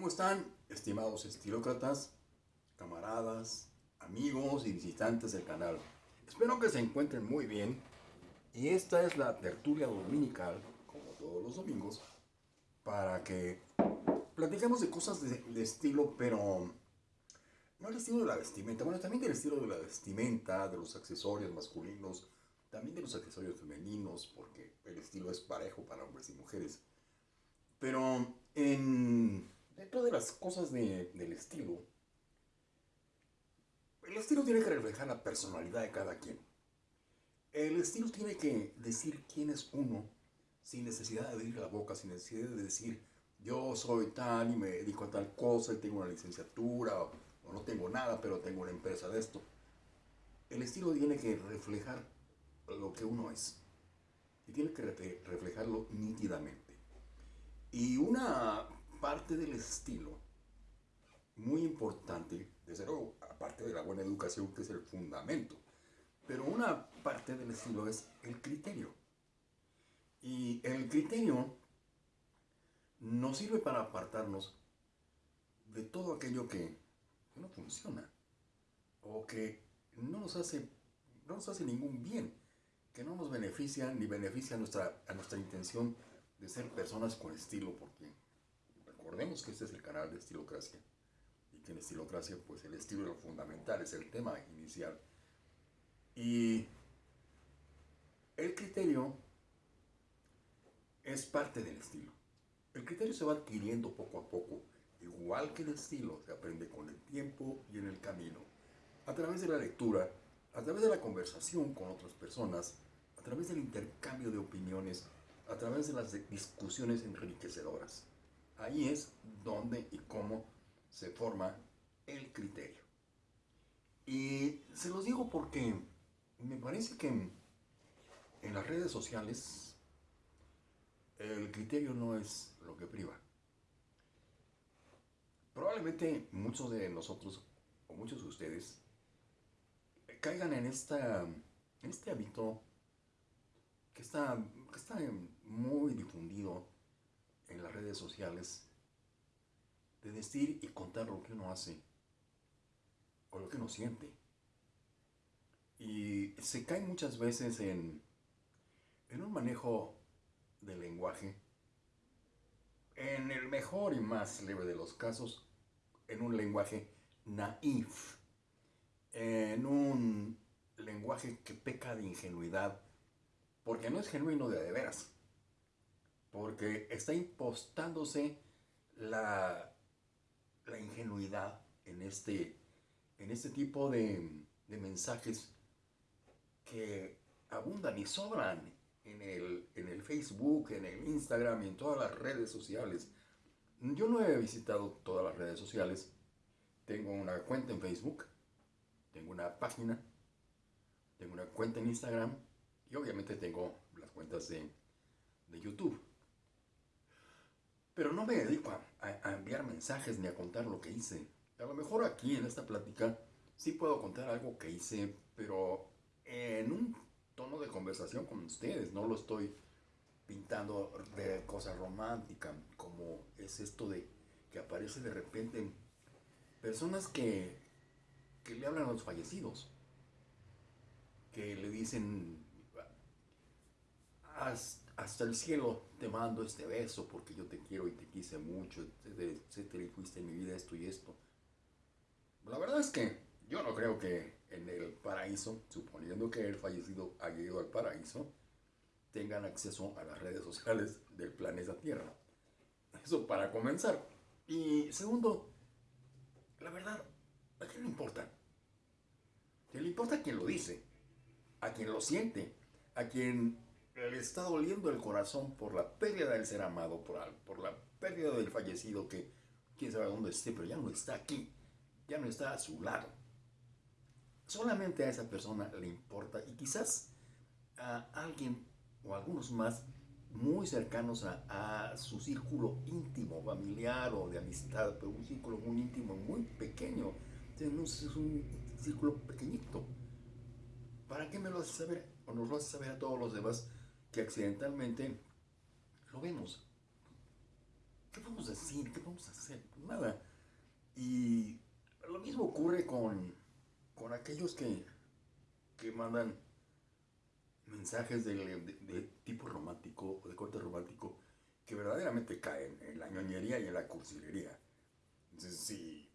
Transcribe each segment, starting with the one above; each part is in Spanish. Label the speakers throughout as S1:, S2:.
S1: ¿Cómo están, estimados estilócratas, camaradas, amigos y visitantes del canal? Espero que se encuentren muy bien. Y esta es la tertulia dominical, como todos los domingos, para que platiquemos de cosas de, de estilo, pero no el estilo de la vestimenta, bueno, también del estilo de la vestimenta, de los accesorios masculinos, también de los accesorios femeninos, porque el estilo es parejo para hombres y mujeres. Pero en, dentro de las cosas de, del estilo, el estilo tiene que reflejar la personalidad de cada quien. El estilo tiene que decir quién es uno, sin necesidad de abrir la boca, sin necesidad de decir yo soy tal y me dedico a tal cosa y tengo una licenciatura o, o no tengo nada, pero tengo una empresa de esto. El estilo tiene que reflejar lo que uno es y tiene que reflejarlo nítidamente. Y una parte del estilo muy importante, desde luego, aparte de la buena educación, que es el fundamento, pero una parte del estilo es el criterio. Y el criterio nos sirve para apartarnos de todo aquello que no funciona o que no nos hace, no nos hace ningún bien, que no nos beneficia ni beneficia a nuestra, a nuestra intención de ser personas con estilo, porque recordemos que este es el canal de Estilocracia y que en Estilocracia pues el estilo es lo fundamental, es el tema inicial. Y el criterio es parte del estilo. El criterio se va adquiriendo poco a poco, igual que el estilo, se aprende con el tiempo y en el camino, a través de la lectura, a través de la conversación con otras personas, a través del intercambio de opiniones, a través de las discusiones enriquecedoras. Ahí es donde y cómo se forma el criterio. Y se los digo porque me parece que en, las redes sociales el criterio no es lo que priva. Probablemente muchos de nosotros o muchos de ustedes caigan en, esta, este hábito que está, que está muy difundido en las redes sociales de decir y contar lo que uno hace o lo que uno siente. Y se cae muchas veces en, un manejo del lenguaje, en el mejor y más leve de los casos, en un lenguaje naif, en un lenguaje que peca de ingenuidad, porque no es genuino de de veras, porque está impostándose la, la ingenuidad en este, en este tipo de, de mensajes que abundan y sobran en el, en el Facebook, en el Instagram y en todas las redes sociales. Yo no he visitado todas las redes sociales. Tengo una cuenta en Facebook, tengo una página, tengo una cuenta en Instagram y obviamente tengo las cuentas de, de YouTube. Pero no me dedico a, enviar mensajes ni a contar lo que hice. A lo mejor aquí en esta plática sí puedo contar algo que hice, pero en un tono de conversación con ustedes. No lo estoy pintando de cosa romántica, como es esto de que aparece de repente personas que, que le hablan a los fallecidos, que le dicen hasta el cielo te mando este beso porque yo te quiero y te quise mucho, etcétera, y fuiste en mi vida esto y esto. La verdad es que yo no creo que en el paraíso, suponiendo que el fallecido haya ido al paraíso, tengan acceso a las redes sociales del planeta Tierra. Eso para comenzar. Y segundo, la verdad, ¿a quién le importa? ¿A le importa a quien lo dice? ¿A quien lo siente? ¿A quien le está doliendo el corazón por la pérdida del ser amado, por, por la pérdida del fallecido que quién sabe dónde esté, pero ya no está aquí, ya no está a su lado. Solamente a esa persona le importa y quizás a alguien o algunos más muy cercanos a, a, su círculo íntimo, familiar o de amistad, pero un círculo muy íntimo, muy pequeño. Es un círculo pequeñito. ¿Para qué me lo hace saber? O nos lo hace saber a todos los demás que accidentalmente lo vemos. ¿Qué podemos decir? ¿Qué a hacer? Nada. Y lo mismo ocurre con, con aquellos que, que mandan mensajes de, de, tipo romántico o de corte romántico que verdaderamente caen en la ñoñería y en la cursilería. Entonces, sí,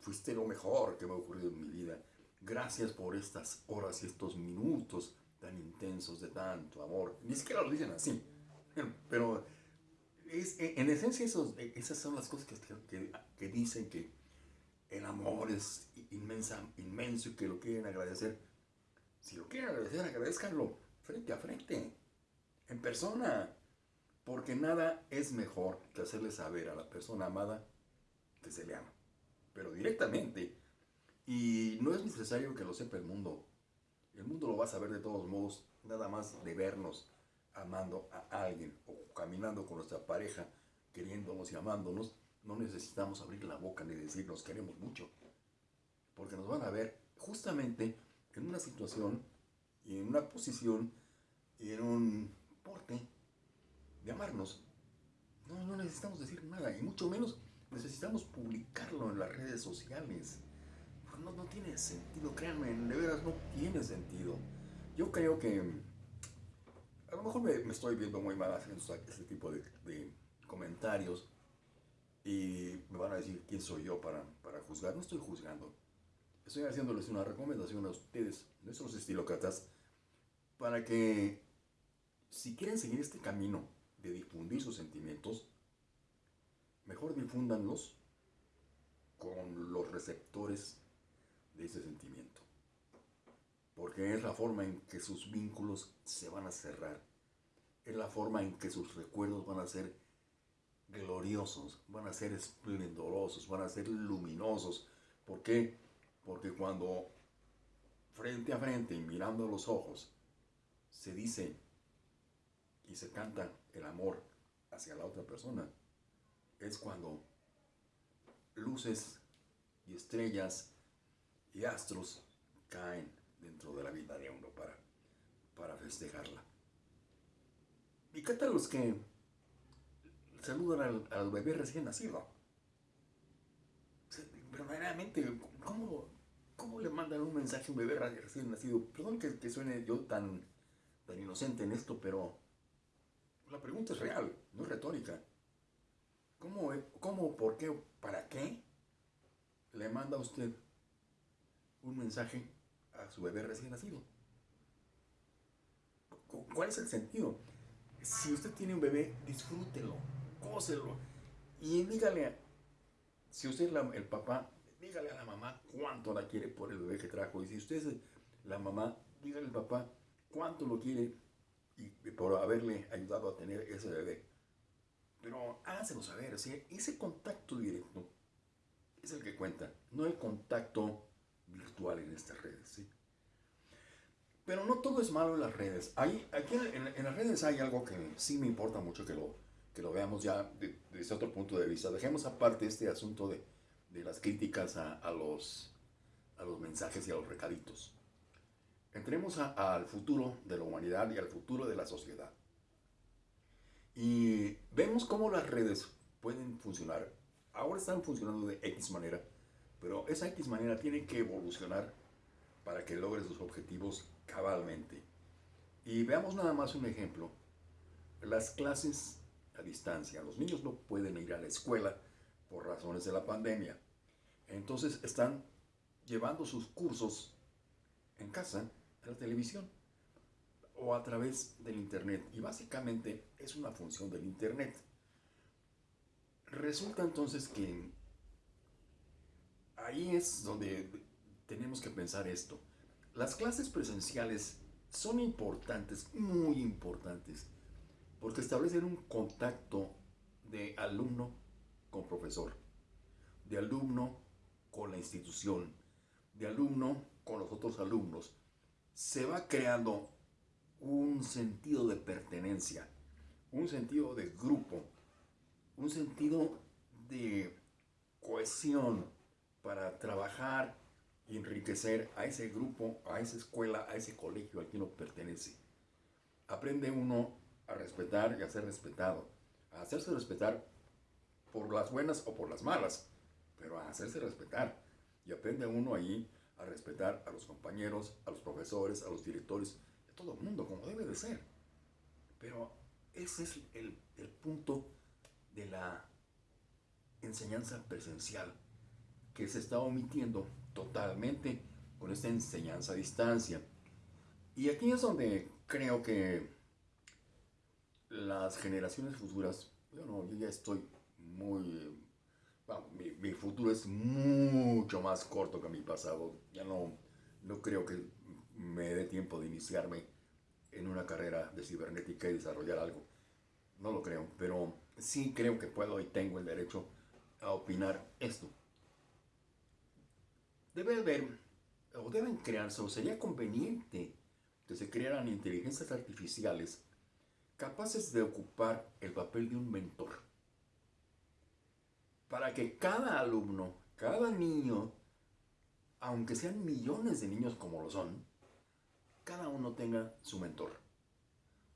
S1: fuiste lo mejor que me ha ocurrido en mi vida. Gracias por estas horas y estos minutos tan intensos de tanto amor. Ni siquiera lo dicen así, pero es, en esencia esos, esas son las cosas que dicen que el amor es inmensa, inmenso y que lo quieren agradecer. Si lo quieren agradecer, agradezcanlo frente a frente, en persona, porque nada es mejor que hacerle saber a la persona amada que se le ama, pero directamente. Y no es necesario que lo sepa el mundo. El mundo lo va a saber de todos modos, nada más de vernos amando a alguien o caminando con nuestra pareja, queriéndonos y amándonos, no necesitamos abrir la boca ni decir nos queremos mucho, porque nos van a ver justamente en una situación y en una posición y en un porte de amarnos. No, no necesitamos decir nada y mucho menos necesitamos publicarlo en las redes sociales. No, no tiene sentido, créanme, de veras no tiene sentido. Yo creo que a lo mejor me, estoy viendo muy mal haciendo este tipo de, comentarios y me van a decir quién soy yo para, para juzgar. No estoy juzgando. Estoy haciéndoles una recomendación a ustedes, nuestros estilócratas, para que si quieren seguir este camino de difundir sus sentimientos, mejor difúndanlos con los receptores de ese sentimiento. Porque es la forma en que sus vínculos se van a cerrar. Es la forma en que sus recuerdos van a ser gloriosos, van a ser esplendorosos, van a ser luminosos. ¿Por qué? Porque cuando frente a frente y mirando los ojos se dice y se canta el amor hacia la otra persona, es cuando luces y estrellas y astros caen dentro de la vida de uno para, para festejarla. ¿Y qué tal los que saludan al, bebé recién nacido? Verdaderamente, ¿cómo, ¿cómo, le mandan un mensaje a un bebé recién nacido? Perdón que, suene yo tan, tan inocente en esto, pero la pregunta es real, no es retórica. ¿Cómo, cómo por qué, para qué le manda usted un mensaje a su bebé recién nacido? ¿Cuál es el sentido? Si usted tiene un bebé, disfrútelo, cóselo y dígale, si usted es el papá, dígale a la mamá cuánto la quiere por el bebé que trajo. Y si usted es la mamá, dígale al papá cuánto lo quiere y por haberle ayudado a tener ese bebé. Pero háganselo saber, ese contacto directo es el que cuenta, no el contacto virtual en estas redes. ¿sí? Pero no todo es malo en las redes. Hay, aquí en, las redes hay algo que sí me importa mucho que lo, que lo veamos ya desde otro punto de vista. Dejemos aparte este asunto de, de las críticas a, a, los, a los mensajes y a los recaditos. Entremos al futuro de la humanidad y al futuro de la sociedad. Y vemos cómo las redes pueden funcionar. Ahora están funcionando de X manera, pero esa X manera tiene que evolucionar para que logre sus objetivos cabalmente. Y veamos nada más un ejemplo. Las clases a distancia. Los niños no pueden ir a la escuela por razones de la pandemia. Entonces están llevando sus cursos en casa la televisión o a través del Internet. Y básicamente es una función del Internet. Resulta entonces que ahí es donde tenemos que pensar esto. Las clases presenciales son importantes, muy importantes, porque establecen un contacto de alumno con profesor, de alumno con la institución, de alumno con los otros alumnos, se va creando un sentido de pertenencia, un sentido de grupo, un sentido de cohesión para trabajar y enriquecer a ese grupo, a esa escuela, a ese colegio al que uno pertenece. Aprende uno a respetar y a ser respetado, a hacerse respetar por las buenas o por las malas, pero a hacerse respetar. Y aprende uno ahí a respetar a los compañeros, a los profesores, a los directores, a todo el mundo, como debe de ser. Pero ese es el, el punto de la enseñanza presencial que se está omitiendo totalmente con esta enseñanza a distancia. Y aquí es donde creo que las generaciones futuras, bueno, yo ya estoy muy... mi, futuro es mucho más corto que mi pasado. Ya no, no creo que me dé tiempo de iniciarme en una carrera de cibernética y desarrollar algo. No lo creo, pero sí creo que puedo y tengo el derecho a opinar esto. Debe haber, o deben crearse, o sería conveniente que se crearan inteligencias artificiales capaces de ocupar el papel de un mentor. Para que cada alumno, cada niño, aunque sean millones de niños como lo son, cada uno tenga su mentor.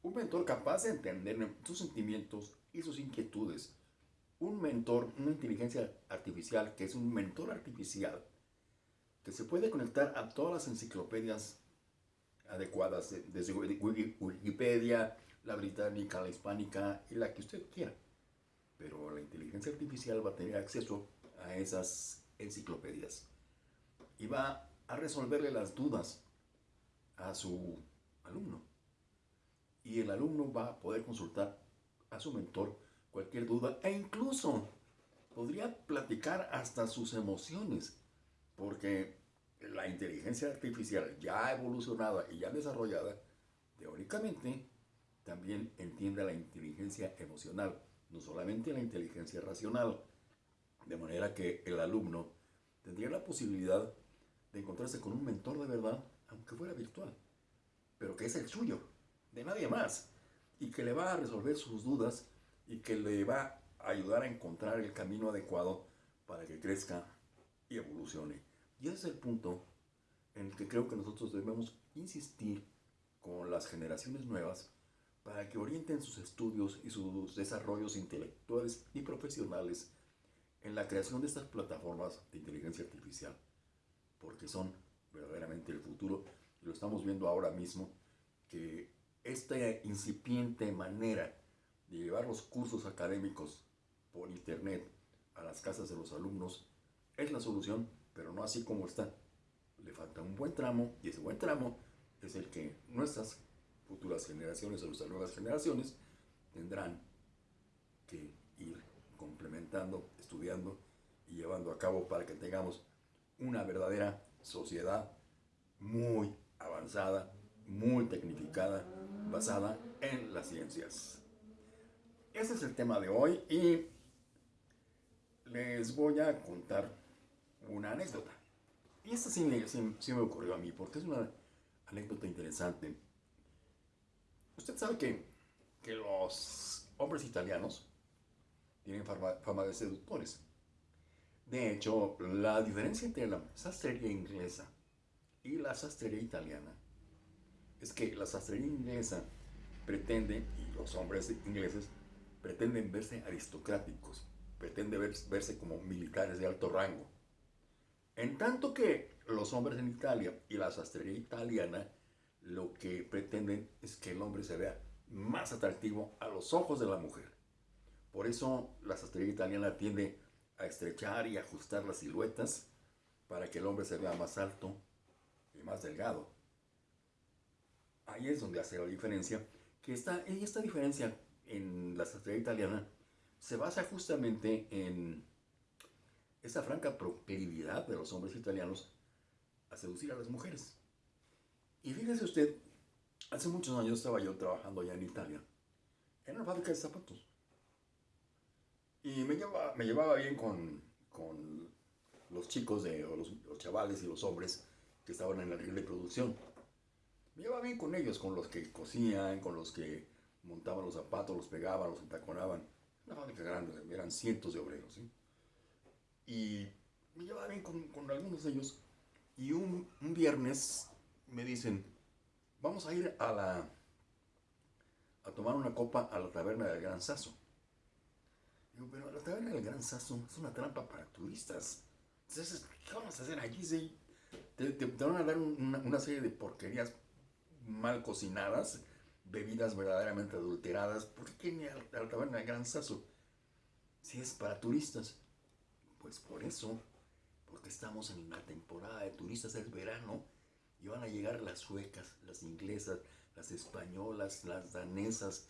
S1: Un mentor capaz de entender sus sentimientos y sus inquietudes. Un mentor, una inteligencia artificial que es un mentor artificial que se puede conectar a todas las enciclopedias adecuadas, desde Wikipedia, la británica, la hispánica y la que usted quiera. Pero la inteligencia artificial va a tener acceso a esas enciclopedias y va a resolverle las dudas a su alumno. Y el alumno va a poder consultar a su mentor cualquier duda e incluso podría platicar hasta sus emociones, porque la inteligencia artificial ya evolucionada y ya desarrollada, teóricamente, también entiende la inteligencia emocional, no solamente la inteligencia racional, de manera que el alumno tendría la posibilidad de encontrarse con un mentor de verdad, aunque fuera virtual, pero que es el suyo, de nadie más, y que le va a resolver sus dudas y que le va a ayudar a encontrar el camino adecuado para que crezca y evolucione. Y ese es el punto en el que creo que nosotros debemos insistir con las generaciones nuevas para que orienten sus estudios y sus desarrollos intelectuales y profesionales en la creación de estas plataformas de inteligencia artificial, porque son verdaderamente el futuro. Y lo estamos viendo ahora mismo que esta incipiente manera de llevar los cursos académicos por internet a las casas de los alumnos es la solución, pero no así como está. Le falta un buen tramo y ese buen tramo es el que nuestras futuras generaciones o nuestras nuevas generaciones tendrán que ir complementando, estudiando y llevando a cabo para que tengamos una verdadera sociedad muy avanzada, muy tecnificada, basada en las ciencias. Ese es el tema de hoy y les voy a contar una anécdota. Y esta sí me, sí me ocurrió a mí porque es una anécdota interesante. Usted sabe que, que los hombres italianos tienen fama, de seductores. De hecho, la diferencia entre la sastrería inglesa y la sastrería italiana es que la sastrería inglesa pretende, y los hombres ingleses pretenden verse aristocráticos, pretenden verse como militares de alto rango. En tanto que los hombres en Italia y la sastrería italiana lo que pretenden es que el hombre se vea más atractivo a los ojos de la mujer. Por eso la sastrería italiana tiende a estrechar y ajustar las siluetas para que el hombre se vea más alto y más delgado. Ahí es donde hace la diferencia, que está, y esta diferencia en la sastrería italiana se basa justamente en esa franca proclividad de los hombres italianos a seducir a las mujeres. Y fíjese usted, hace muchos años estaba yo trabajando allá en Italia, en una fábrica de zapatos. Y me llevaba, me llevaba bien con, con los chicos, de, o los, chavales y los hombres que estaban en la línea de producción. Me llevaba bien con ellos, con los que cosían, con los que montaban los zapatos, los pegaban, los entaconaban. Una fábrica grande, eran cientos de obreros. ¿sí? Y me llevaba bien con, algunos de ellos. Y un, viernes me dicen, vamos a ir a la a tomar una copa a la taberna del Gran Saso. Digo, pero la taberna del Gran Sasso es una trampa para turistas. Entonces, ¿qué vamos a hacer allí? Te, van a dar una, una, serie de porquerías mal cocinadas, bebidas verdaderamente adulteradas. ¿Por qué ni a la taberna del Gran Sasso? Si es para turistas. Pues por eso, porque estamos en la temporada de turistas, es verano, y van a llegar las suecas, las inglesas, las españolas, las danesas,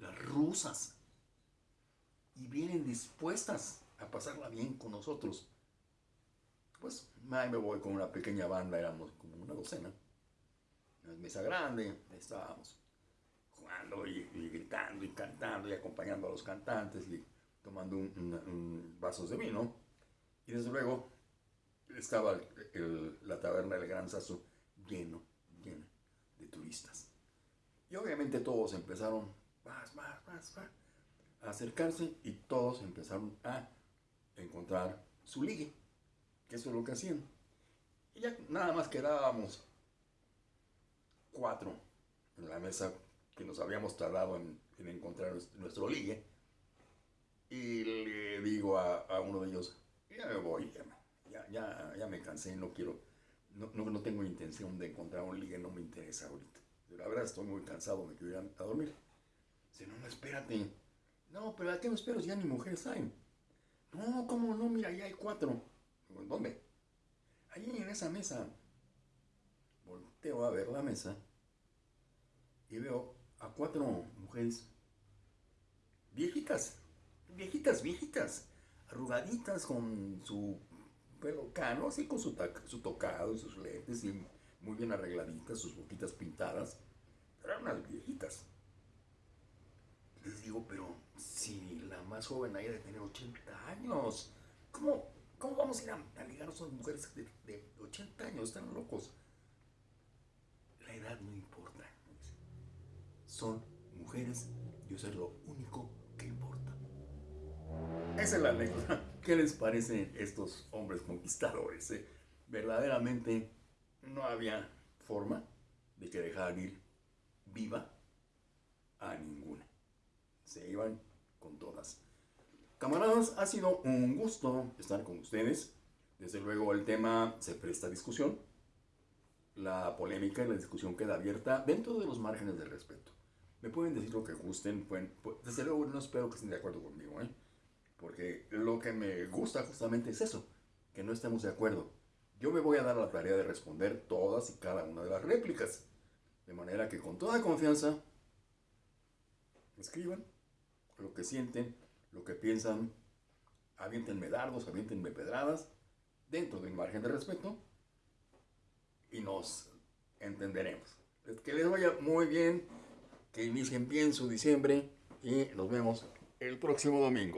S1: las rusas, y vienen dispuestas a pasarla bien con nosotros. Pues ahí me voy con una pequeña banda, éramos como una docena, una mesa grande, estábamos jugando y, gritando y cantando y acompañando a los cantantes tomando un, vasos de vino. Y desde luego estaba la taberna del Gran Sasso lleno, de turistas. Y obviamente todos empezaron, más, más, más, más, a acercarse y todos empezaron a encontrar su ligue, que eso es lo que hacían. Y ya nada más quedábamos cuatro en la mesa que nos habíamos tardado en, en encontrar nuestro ligue. Y le digo a, uno de ellos, ya me voy, ya, ya, ya me cansé, no quiero, no, no, tengo intención de encontrar un ligue, no me interesa ahorita. La verdad estoy muy cansado, me quiero ir a, dormir. Dice, no, no, espérate. No, pero ¿a qué me espero? Ya ni mujeres hay. No, ¿cómo no? Mira, ya hay cuatro. ¿Dónde? Allí en esa mesa. Volteo a ver la mesa y veo a cuatro mujeres viejitas, viejitas, viejitas, arrugaditas con su pelo cano, así con su, su tocado y sus lentes y muy bien arregladitas, sus boquitas pintadas, eran unas viejitas. Les digo, pero si la más joven ahí de tener 80 años, ¿cómo, cómo vamos a ir a, a ligar a esas mujeres de, de 80 años? Están locos. La edad no importa. Son mujeres y eso es lo único. Esa es la. ¿Qué les parecen estos hombres conquistadores? Eh? Verdaderamente no había forma de que dejaran ir viva a ninguna. Se iban con todas. Camaradas, ha sido un gusto estar con ustedes. Desde luego el tema se presta a discusión. La polémica y la discusión queda abierta dentro de los márgenes de respeto. Me pueden decir lo que gusten. Pueden, desde luego no espero que estén de acuerdo conmigo. ¿eh? Porque lo que me gusta justamente es eso. Que no estemos de acuerdo. Yo me voy a dar la tarea de responder todas y cada una de las réplicas. De manera que con toda confianza escriban lo que sienten, lo que piensan, avientenme dardos, avientenme pedradas, dentro de un margen de respeto, y nos entenderemos. Que les vaya muy bien, que inicien bien su diciembre, y nos vemos el próximo domingo.